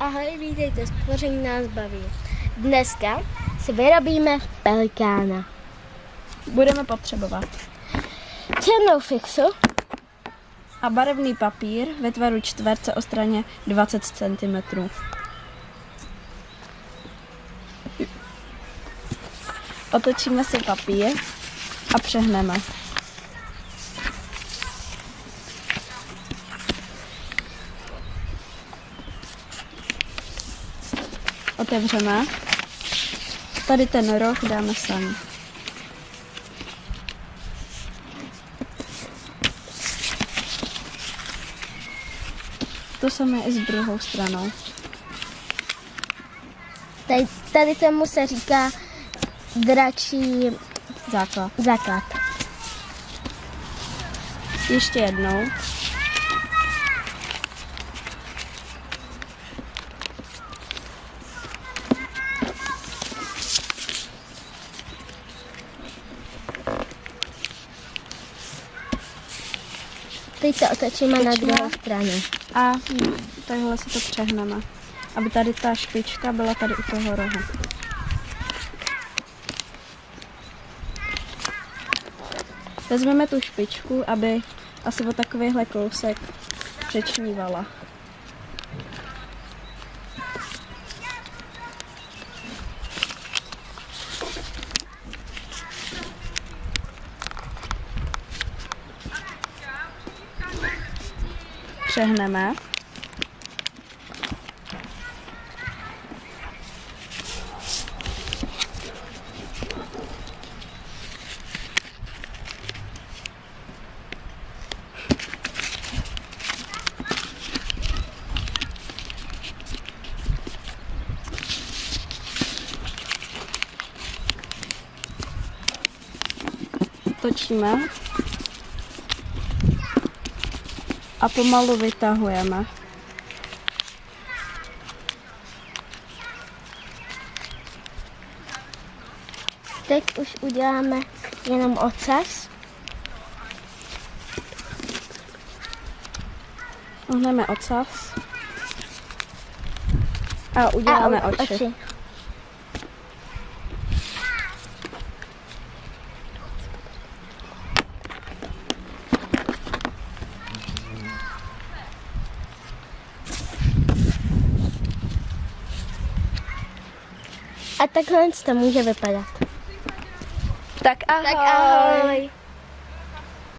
Ahoj, vítejte, stvoření nás baví. Dneska si vyrobíme pelikána. Budeme potřebovat Černou fixu, a barevný papír ve tvaru čtverce o straně 20 cm. Otočíme si papír a přehneme. Otevřeme. Tady ten roh dáme sem. To samé i s druhou stranou. tady, tady tomu se říká dračí Základ. základ. Ještě jednou. Teď to otočíme na druhou stranu. A takhle si to přehneme, aby tady ta špička byla tady u toho rohu. Vezmeme tu špičku, aby asi o takovýhle kousek přečnívala. Přehneme. Točíme a pomalu vytahujeme. Teď už uděláme jenom ocas. Ohneme ocas a uděláme a u- oči. A takhle to může vypadat. Tak ahoj. Tak ahoj.